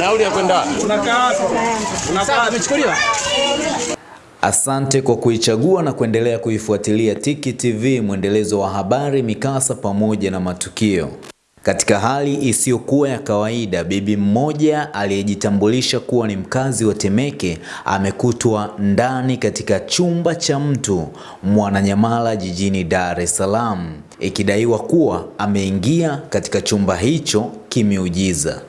Nauli ya kwenda Asante kwa kuichagua na kuendelea kuifuatilia Tiki TV, mwendelezo wa habari, mikasa pamoja na matukio. Katika hali isiyokuwa ya kawaida, bibi mmoja aliyejitambulisha kuwa ni mkazi wa Temeke amekutwa ndani katika chumba cha mtu Mwananyamala jijini Dar es Salaam, ikidaiwa kuwa ameingia katika chumba hicho kimeujiza.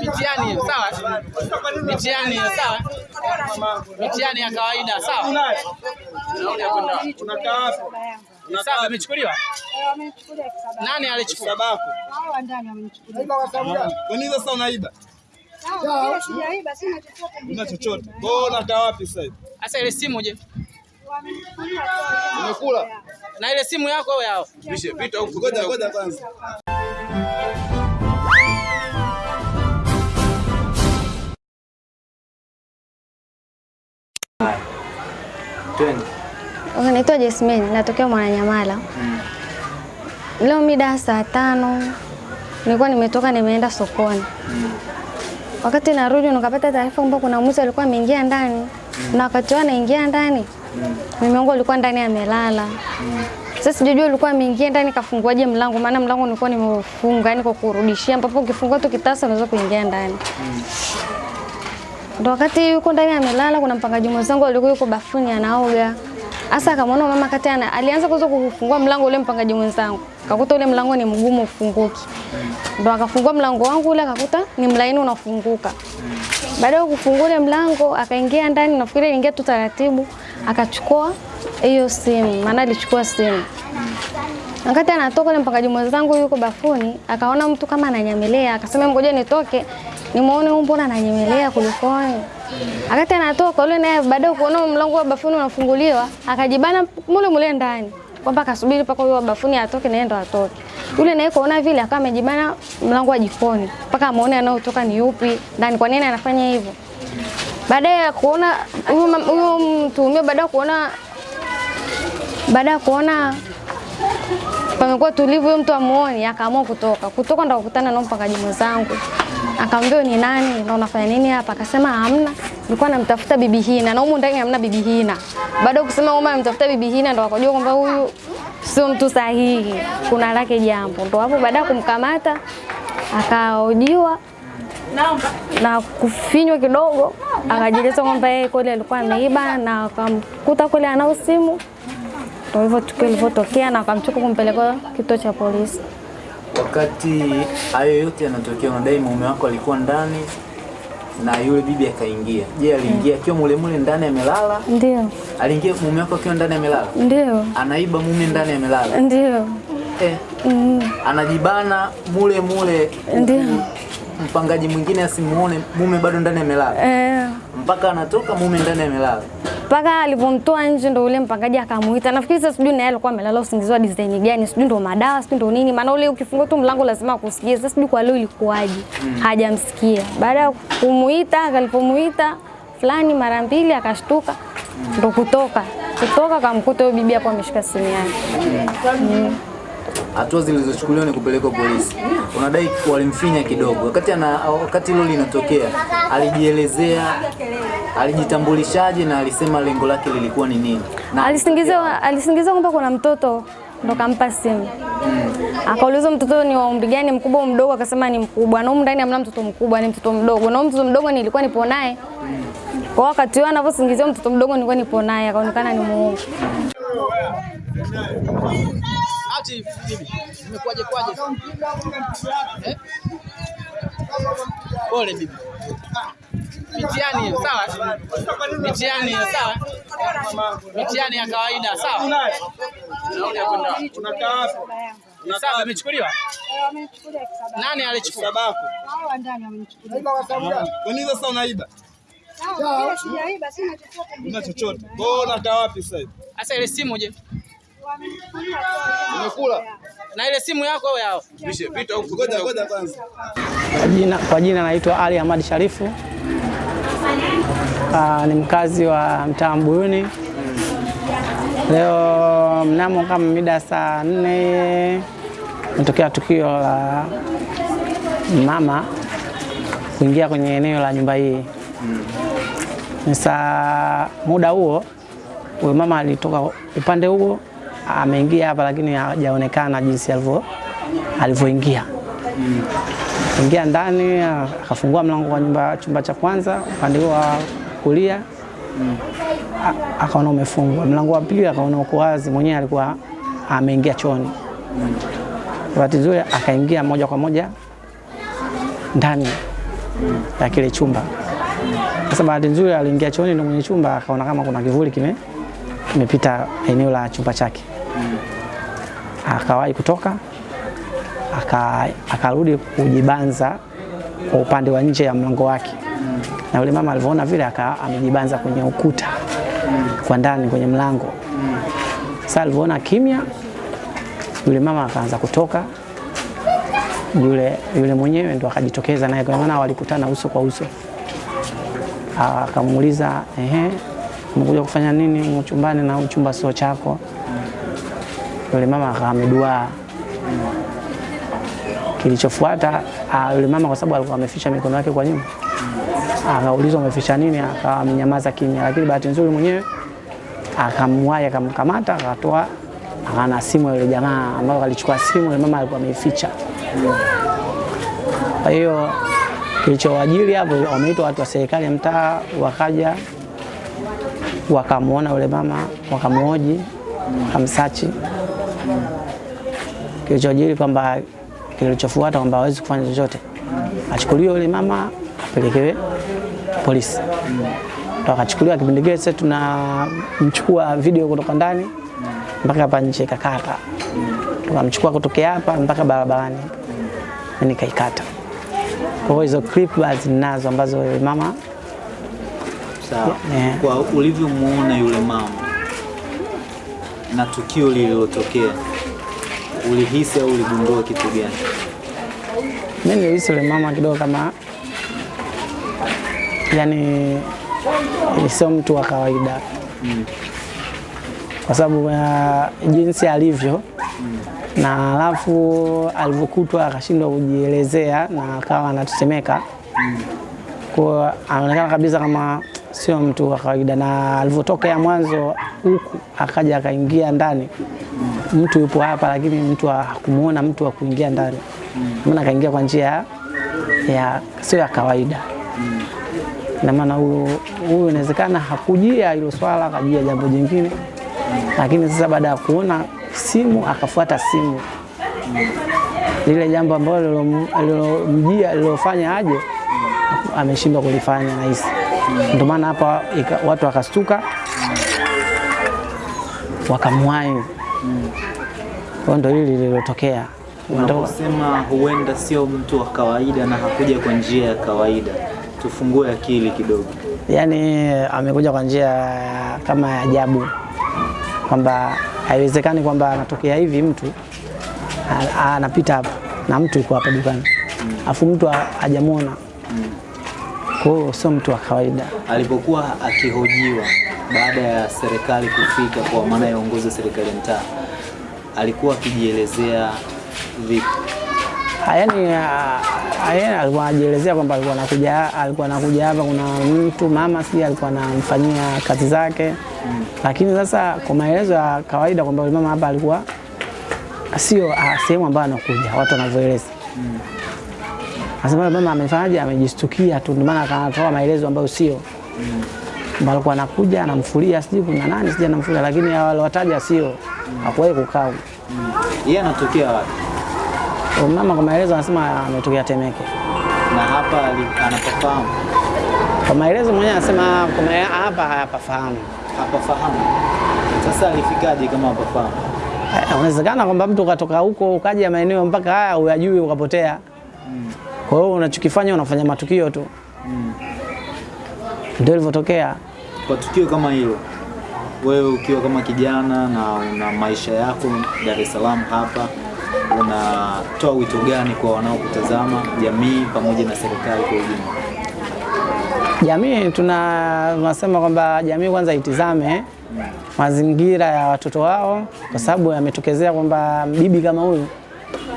Mitihani sawa? Mitihani sawa? Mitihani ya kawaida sawa? Saba imechukuliwa? Nani alichukua? Babako. Hawa ndani wamenichukulia. Kwa nini sasa unaiba? Sina chochote. Kwa hiyo wapi sasa hivi? Sasa ile simu je? Umekula? Na ile simu yako au yao? Ngoja ngoja kwanza. Okay, naitwa Jasmine, natokea Mwananyamala. Leo mida saa tano nilikuwa nimetoka nimeenda sokoni. Wakati narudi nikapata taarifa kwamba kuna mwizi alikuwa ameingia ndani na wakati wao anaingia ndani mume wangu alikuwa ndani amelala. Sasa sijajua alikuwa ameingia ndani kafunguaje mlango, maana mlango nilikuwa nimeufunga, yani kwa kurudishia, ambapo ukifungua tu kitasa unaweza kuingia ndani. Ndo wakati yuko ndani amelala, kuna mpangaji mwenzangu alikuwa yuko bafuni anaoga. Asa akamwona mama kati ana alianza kwanza kufungua mlango ule mpangaji mwenzangu. Kakuta ule mlango ni mgumu ufunguki. Ndo akafungua mlango wangu ule akakuta ni mlaini unafunguka. Baada ya kufungua ule mlango akaingia ndani, nafikiri aliingia tu taratibu, akachukua hiyo simu, maana alichukua simu. Wakati anatoka ule mpangaji mwenzangu yuko bafuni, akaona mtu kama ananyemelea, akasema ngoja nitoke nimuone huyu mbona ananyemelea kulikoni. Wakati anatoka yule naye baadaye kuona mlango wa bafuni unafunguliwa, akajibana mule mule ndani kwamba akasubiri mpaka wa bafuni atoke naye ndo atoke. Yule naye kuona vile akawa amejibana mlango wa jikoni mpaka amuone anaotoka ni yupi ndani, kwa nini anafanya hivyo. Baada ya kuona huyo mtu baada ya kuona baada ya kuona pamekuwa tulivu, mtu amuoni, akaamua kutoka. Kutoka ndo kukutana na mpangaji mwenzangu, akamwambia ni nani na unafanya nini hapa? Akasema hamna, nilikuwa namtafuta bibi Hina na humu ndani hamna bibi Hina. Baada ya kusema kwamba namtafuta bibi Hina, ndo wakajua kwamba huyu sio mtu sahihi, kuna lake jambo. Ndo hapo baada ya kumkamata akaojiwa na kufinywa kidogo, akajieleza kwamba yeye kweli alikuwa ameiba na akamkuta kweli anao simu. Ndo hivyo tukio lilivyotokea na akamchukua kumpeleka kituo cha polisi. Wakati hayo yote yanatokea, unadai mume wako alikuwa ndani na yule bibi akaingia. Je, aliingia akiwa mule mule ndani amelala? Ndio, Aliingia mume wako akiwa ndani amelala? ndio, Anaiba mume ndani amelala? ndio, Eh, mm, anajibana mule mule ndio, mpangaji mwingine asimuone mume bado ndani amelala, eh. mpaka anatoka mume ndani amelala. Mpaka alivomtoa nje ndo ule mpangaji akamuita. Nafikiri sasa sijui naye alikuwa amelala usingizi wa design gani, sijui ndo madawa, sijui ndo nini, maana ule ukifungua tu mlango lazima akusikie. Sasa sijui kwa leo ilikuwaje, hajamsikia. Baada ya kumuita, alipomuita fulani mara mbili akashtuka, ndo kutoka kutoka akamkuta huyo bibi hapo ameshika simu yake. Hatua zilizochukuliwa ni kupelekwa polisi. Unadai walimfinya kidogo. Wakati ana wakati hilo linatokea, alijielezea, alijitambulishaje na alisema lengo lake lilikuwa ni nini? Na alisingizwa alisingiziwa kwamba kuna mtoto ndo kampa simu. Akaulizwa mtoto ni wa umri gani, mkubwa mdogo? Akasema ni mkubwa. Na huko ndani hamna mtoto mkubwa, ni mtoto mdogo. Na mtoto mdogo nilikuwa nipo naye. Kwa wakati huo anavyosingizia mtoto mdogo nilikuwa nipo naye, akaonekana ni muongo. Ati mimi imekuwaje kwaje? Eh? Pole bibi. Mitihani sawa? Mitihani sawa? Mitihani ya kawaida sawa? Unakaa wapi? saba amechukuliwa. Nani alichukua? Babako. Hawa ndani wamenichukulia. Kwa nini sasa unaiba? Sawa, sijaiba, sina chochote. Una chochote. Hiyo unakaa wapi sasa hivi? Sasa ile simu je? Umekula? Na ile simu yako au yao? Pita huko. Ngoja ngoja kwanza. Kwa jina, kwa jina naitwa Ali Ahmad Sharifu, Aa, ni mkazi wa mtaa Mbuyuni. Leo mnamo kama mida saa nne metokea tukio la mama kuingia kwenye eneo la nyumba hii. Sasa muda huo huyo mama alitoka upande huo ameingia hapa, lakini hajaonekana jinsi alivyo alivyoingia ingia ndani akafungua mlango wa nyumba chumba cha kwanza upande wa kulia Mm. akaona umefungwa. Mlango wa pili akaona uko wazi, mwenyewe alikuwa ameingia chooni. Bahati nzuri akaingia moja kwa moja ndani ya kile chumba. Sasa bahati nzuri aliingia chooni ndio mwenye chumba akaona kama kuna kivuli kime kimepita eneo la chumba chake. Akawahi kutoka aka- akarudi kujibanza kwa upande wa nje ya mlango wake, na yule mama alivyoona vile amejibanza kwenye ukuta kwa ndani kwenye mlango. Sasa alivyoona kimya, yule mama akaanza kutoka, yule yule mwenyewe ndo akajitokeza naye, kwa maana walikutana uso kwa uso. Akamuuliza, ehe, umekuja kufanya nini chumbani na chumba sio chako? Yule mama akawa Kilichofuata ah, yule mama kwa sababu alikuwa ameficha mikono yake kwa nyuma, akaulizwa umeficha nini, akawa amenyamaza kimya, lakini bahati nzuri mwenyewe akamwahi akamkamata, akatoa akana simu yule jamaa ambayo alichukua simu yule mama alikuwa ameificha. Kwa hiyo kilichowajili hapo, wameitwa watu wa serikali ya mtaa, wakaja wakamwona yule mama, wakamhoji, wakamsachi kilichojiri kwamba kilichofuata kwamba hawezi kufanya chochote, achukuliwe yule mama apelekewe polisi. Ndo akachukuliwa. Kipindi kile sasa tunamchukua video kutoka ndani mpaka hapa nje kakata, tukamchukua kutokea hapa mpaka barabarani nikaikata. Kwa hiyo hizo clip ninazo ambazo yule mama Sawa. Yeah. Kwa ulivyomuona yule mama na tukio lililotokea, ulihisi au uligundua kitu gani? mi nilihisi yule mama kidogo kama yani sio mtu wa kawaida. Kwa sababu ya jinsi alivyo na alafu alivyokutwa akashindwa kujielezea na akawa anatetemeka. Kwa anaonekana kabisa kama sio mtu wa kawaida, na alivyotoka ya mwanzo huku akaja akaingia ndani, mtu yupo hapa, lakini mtu hakumuona mtu wa kuingia ndani, maana kaingia kwa njia ya sio ya kawaida. Na maana huyo huyo inawezekana hakujia hilo swala, akajia jambo jingine, lakini sasa baada ya kuona simu akafuata simu lile jambo ambalo lilom- lilomjia lilofanya aje ameshindwa kulifanya nahisi. Ndio maana hapa watu wakastuka wakamwahi. Kwa ndo ndio hili lililotokea. Unaposema huenda sio mtu wa kawaida na hakuja kwa njia ya kawaida, tufungue akili kidogo. Yaani amekuja kwa njia kama ya ajabu, kwamba haiwezekani kwamba anatokea hivi mtu anapita hapa na mtu yuko hapa dukani afu mtu ha- hajamwona. Kwa hiyo sio mtu wa kawaida. Alipokuwa akihojiwa baada ya serikali kufika, kwa maana ya uongozi wa serikali mtaa, alikuwa akijielezea vipi? Ah, Yaani ah, ah, yeye alikuwa anajielezea kwamba alikuwa anakuja alikuwa anakuja hapa, kuna mtu mama si alikuwa anamfanyia kazi zake lakini sasa kwa maelezo ya kawaida kwamba yule mama hapa alikuwa sio sehemu ambayo anakuja watu wanavyoeleza. Anasema mama amefanyaje, amejistukia tu, ndio maana akatoa maelezo ambayo sio Mbona alikuwa anakuja anamfulia sijui kuna nani sijui anamfulia, lakini hao waliwataja sio, hakuwahi kukaa yeye. Yeye anatokea wapi? Mama kwa maelezo anasema ametokea Temeke. na hapa anapofahamu. anapafahamu? Kwa maelezo mwenyewe anasema kuna hapa hayapafahamu. Hapafahamu. Sasa alifikaje kama hapafahamu? Eh, Unawezekana kwamba mtu ukatoka huko ukaja maeneo mpaka haya uyajui ukapotea. Kwa hiyo unachokifanya unafanya matukio tu, Mm. ndio ilivyotokea. Kwa tukio kama hilo, wewe ukiwa kama kijana na una maisha yako Dar es Salaam hapa, unatoa wito gani kwa wanaokutazama, jamii pamoja na serikali kwa ujumla? Jamii tuna tunasema kwamba jamii kwanza itizame mazingira ya watoto wao, kwa sababu yametokezea kwamba bibi kama huyu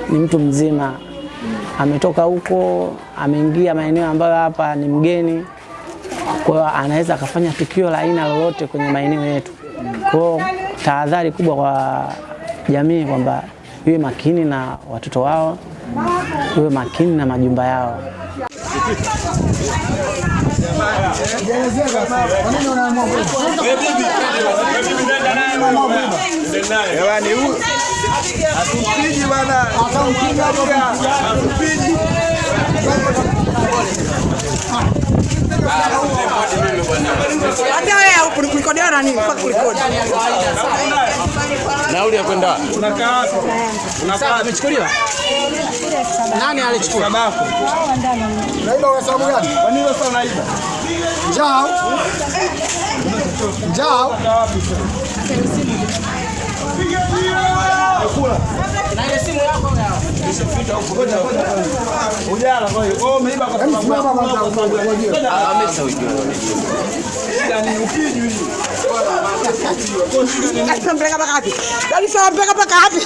ni mtu mzima, ametoka huko, ameingia maeneo ambayo hapa ni mgeni, kwa hiyo anaweza akafanya tukio la aina lolote kwenye maeneo yetu. Kwa hiyo tahadhari kubwa kwa jamii kwamba iwe makini na watoto wao, iwe makini na majumba yao. Jamani, huyu hatupigi bana, hatupigi. Hata wewe kulikodiwa na nini? Mpaka kurekodi. Nauli ya kwenda wapi? Unakaa wapi? Unakaa wapi? Amechukuliwa? Nani alichukua? Babako. Naiba kwa sababu gani? Kwa nini sasa unaiba? Njao. Njaa. Na ile simu yako Ujala kwa hiyo. Oh, umeiba kwa sababu Simama kwanza ujue. yani upigi. Mpeleka mpaka wapi? Yaani mpaka wapi?